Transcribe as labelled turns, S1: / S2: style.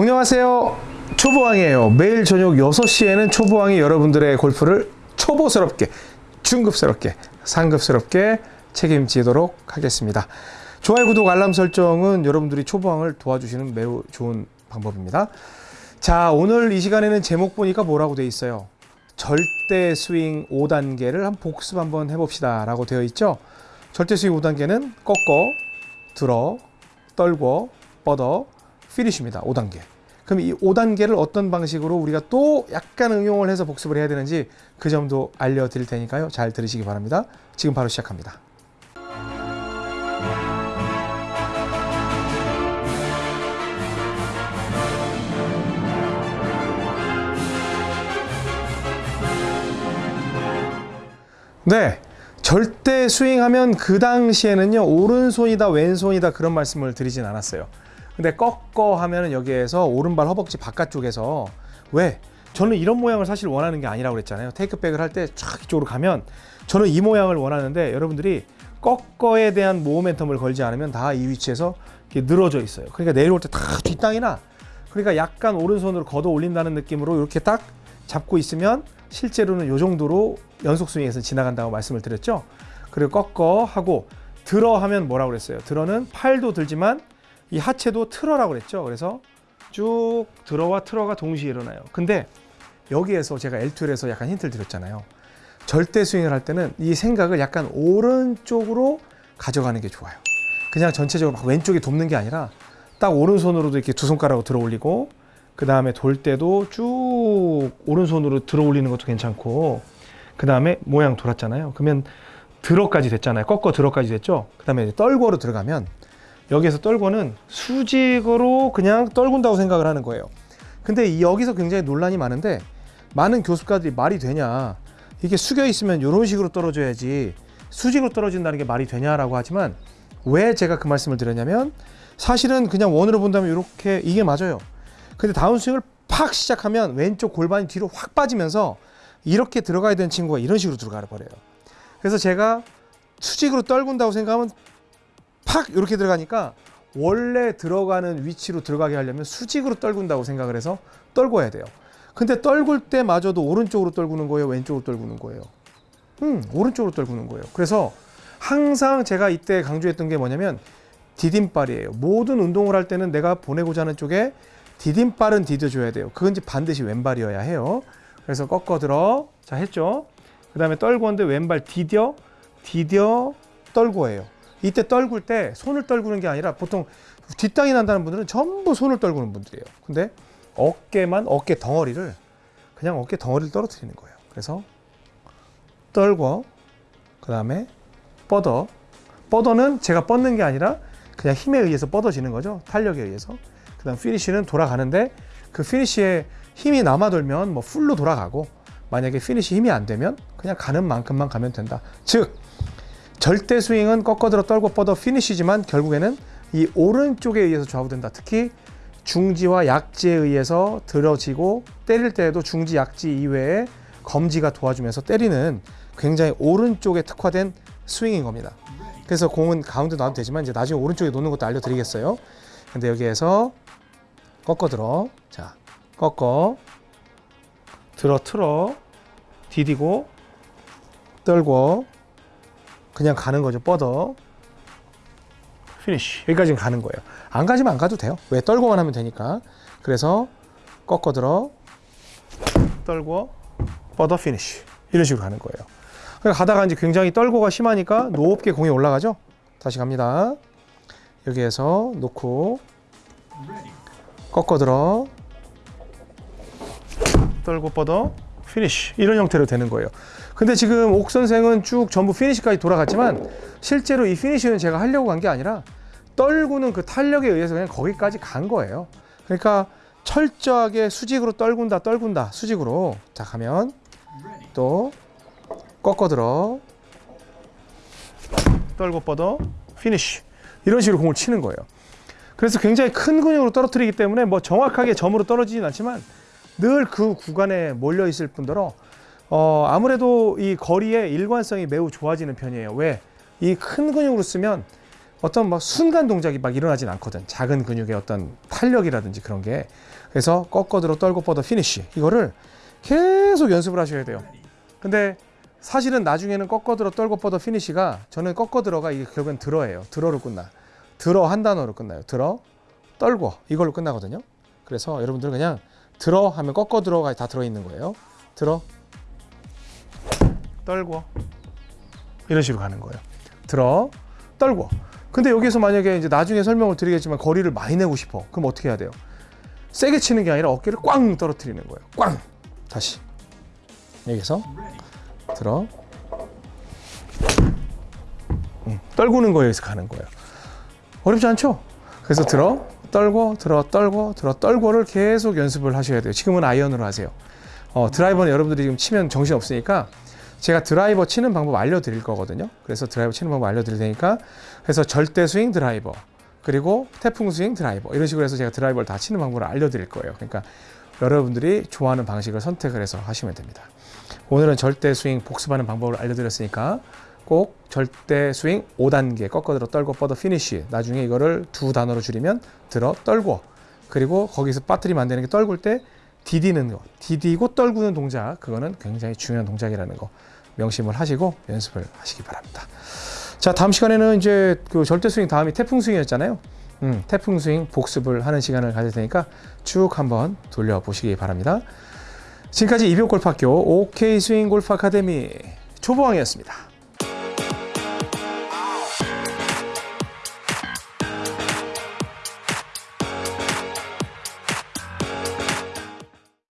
S1: 안녕하세요. 초보왕이에요. 매일 저녁 6시에는 초보왕이 여러분들의 골프를 초보스럽게, 중급스럽게, 상급스럽게 책임지도록 하겠습니다. 좋아요, 구독, 알람 설정은 여러분들이 초보왕을 도와주시는 매우 좋은 방법입니다. 자, 오늘 이 시간에는 제목 보니까 뭐라고 돼 있어요? 절대 스윙 5단계를 한 복습 한번 해봅시다 라고 되어 있죠. 절대 스윙 5단계는 꺾어, 들어, 떨고, 뻗어, 피니쉬입니다. 5단계. 그럼 이 5단계를 어떤 방식으로 우리가 또 약간 응용을 해서 복습을 해야 되는지 그 점도 알려드릴 테니까요. 잘 들으시기 바랍니다. 지금 바로 시작합니다. 네. 절대 스윙하면 그 당시에는요, 오른손이다, 왼손이다 그런 말씀을 드리진 않았어요. 근데 꺾어 하면은 여기에서 오른발 허벅지 바깥쪽에서 왜? 저는 이런 모양을 사실 원하는 게 아니라고 그랬잖아요. 테이크백을 할때쫙 이쪽으로 가면 저는 이 모양을 원하는데 여러분들이 꺾어에 대한 모멘텀을 걸지 않으면 다 이 위치에서 이렇게 늘어져 있어요. 그러니까 내려올 때 다 뒷땅이나 그러니까 약간 오른손으로 걷어 올린다는 느낌으로 이렇게 딱 잡고 있으면 실제로는 이 정도로 연속 스윙에서 지나간다고 말씀을 드렸죠. 그리고 꺾어 하고 들어 하면 뭐라고 그랬어요? 들어는 팔도 들지만 이 하체도 틀어라고 그랬죠. 그래서 쭉 들어와 틀어가 동시에 일어나요. 근데 여기에서 제가 L2에서 약간 힌트를 드렸잖아요. 절대 스윙을 할 때는 이 생각을 약간 오른쪽으로 가져가는 게 좋아요. 그냥 전체적으로 막 왼쪽에 돕는 게 아니라 딱 오른손으로도 이렇게 두 손가락으로 들어 올리고 그 다음에 돌 때도 쭉 오른손으로 들어 올리는 것도 괜찮고 그 다음에 모양 돌았잖아요. 그러면 들어까지 됐잖아요. 꺾어 들어까지 됐죠. 그 다음에 떨궈로 들어가면 여기에서 떨궈는 수직으로 그냥 떨군다고 생각을 하는 거예요. 근데 여기서 굉장히 논란이 많은데 많은 교수가들이 말이 되냐 이게 숙여 있으면 이런 식으로 떨어져야지 수직으로 떨어진다는 게 말이 되냐라고 하지만 왜 제가 그 말씀을 드렸냐면 사실은 그냥 원으로 본다면 이렇게 이게 맞아요. 근데 다운스윙을 팍 시작하면 왼쪽 골반이 뒤로 확 빠지면서 이렇게 들어가야 되는 친구가 이런 식으로 들어가 버려요. 그래서 제가 수직으로 떨군다고 생각하면 팍 이렇게 들어가니까 원래 들어가는 위치로 들어가게 하려면 수직으로 떨군다고 생각을 해서 떨궈야 돼요. 근데 떨굴 때마저도 오른쪽으로 떨구는 거예요, 왼쪽으로 떨구는 거예요. 음, 오른쪽으로 떨구는 거예요. 그래서 항상 제가 이때 강조했던 게 뭐냐면 디딤발이에요. 모든 운동을 할 때는 내가 보내고자 하는 쪽에 디딤발은 디뎌줘야 돼요. 그건 반드시 왼발이어야 해요. 그래서 꺾어 들어. 자, 했죠? 그 다음에 떨구는데 왼발 디뎌, 디뎌, 떨고예요. 이때 떨굴 때 손을 떨구는 게 아니라 보통 뒷땅이 난다는 분들은 전부 손을 떨구는 분들이에요. 근데 어깨만, 어깨 덩어리를 그냥 어깨 덩어리를 떨어뜨리는 거예요. 그래서 떨궈, 그 다음에 뻗어. 뻗어는 제가 뻗는 게 아니라 그냥 힘에 의해서 뻗어지는 거죠. 탄력에 의해서. 그 다음 피니쉬는 돌아가는데 그 피니쉬에 힘이 남아 돌면 뭐 full로 돌아가고 만약에 피니쉬 힘이 안 되면 그냥 가는 만큼만 가면 된다. 즉 절대 스윙은 꺾어들어 떨고 뻗어 피니쉬지만 결국에는 이 오른쪽에 의해서 좌우된다. 특히 중지와 약지에 의해서 들어지고 때릴 때에도 중지, 약지 이외에 검지가 도와주면서 때리는 굉장히 오른쪽에 특화된 스윙인 겁니다. 그래서 공은 가운데 놔도 되지만 이제 나중에 오른쪽에 놓는 것도 알려드리겠어요. 근데 여기에서 꺾어 들어. 자, 꺾어. 들어 틀어. 디디고. 떨고. 그냥 가는 거죠. 뻗어. 피니쉬. 여기까지 가는 거예요. 안 가지면 안 가도 돼요. 왜? 떨고만 하면 되니까. 그래서 꺾어 들어. 떨고. 뻗어 피니쉬. 이런 식으로 가는 거예요. 그러니까 가다가 이제 굉장히 떨고가 심하니까 높게 공이 올라가죠. 다시 갑니다. 여기에서 놓고 꺾어 들어 떨고 뻗어 피니쉬 이런 형태로 되는 거예요. 근데 지금 옥 선생은 쭉 전부 피니쉬까지 돌아갔지만 실제로 이 피니쉬는 제가 하려고 한게 아니라 떨구는 그 탄력에 의해서 그냥 거기까지 간 거예요. 그러니까 철저하게 수직으로 떨군다 떨군다 수직으로 자 가면 또 꺾어 들어 떨고 뻗어 피니쉬 이런 식으로 공을 치는 거예요. 그래서 굉장히 큰 근육으로 떨어뜨리기 때문에 뭐 정확하게 점으로 떨어지진 않지만 늘 그 구간에 몰려 있을 뿐더러 어 아무래도 이 거리의 일관성이 매우 좋아지는 편이에요. 왜? 이 큰 근육으로 쓰면 어떤 막 순간 동작이 막 일어나진 않거든. 작은 근육의 어떤 탄력이라든지 그런 게. 그래서 꺾어 들어 떨고 뻗어 피니쉬. 이거를 계속 연습을 하셔야 돼요. 근데 사실은 나중에는 꺾어 들어 떨고 뻗어 피니쉬가 저는 꺾어 들어가 이게 결국엔 들어예요. 들어로 끝나. 들어 한 단어로 끝나요. 들어 떨고 이걸로 끝나거든요. 그래서 여러분들 그냥 들어 하면 꺾어 들어가 다 들어 있는 거예요. 들어 떨고 이런 식으로 가는 거예요. 들어 떨고. 근데 여기서 만약에 이제 나중에 설명을 드리겠지만 거리를 많이 내고 싶어. 그럼 어떻게 해야 돼요? 세게 치는 게 아니라 어깨를 꽝 떨어뜨리는 거예요. 꽝. 다시. 여기서 들어. 음, 떨구는 거에 서 가는 거예요. 어렵지 않죠? 그래서 들어, 떨고, 들어, 떨고, 들어, 떨고를 계속 연습을 하셔야 돼요. 지금은 아이언으로 하세요. 어, 드라이버는 여러분들이 지금 치면 정신 없으니까 제가 드라이버 치는 방법 알려드릴 거거든요. 그래서 드라이버 치는 방법 알려드릴 테니까 그래서 절대 스윙 드라이버 그리고 태풍 스윙 드라이버 이런 식으로 해서 제가 드라이버를 다 치는 방법을 알려드릴 거예요. 그러니까 여러분들이 좋아하는 방식을 선택을 해서 하시면 됩니다. 오늘은 절대 스윙 복습하는 방법을 알려드렸으니까 꼭 절대 스윙 5단계 꺾어 들어 떨고 뻗어 피니쉬. 나중에 이거를 두 단어로 줄이면 들어 떨고. 그리고 거기서 안 되는 게 떨굴 때 디디는 거. 디디고 떨구는 동작. 그거는 굉장히 중요한 동작이라는 거. 명심을 하시고 연습을 하시기 바랍니다. 자 다음 시간에는 이제 그 절대 스윙 다음이 태풍 스윙이었잖아요. 음, 태풍 스윙 복습을 하는 시간을 가질 테니까 쭉 한번 돌려보시기 바랍니다. 지금까지 이병골프학교 OK 스윙 골프 아카데미 초보왕이었습니다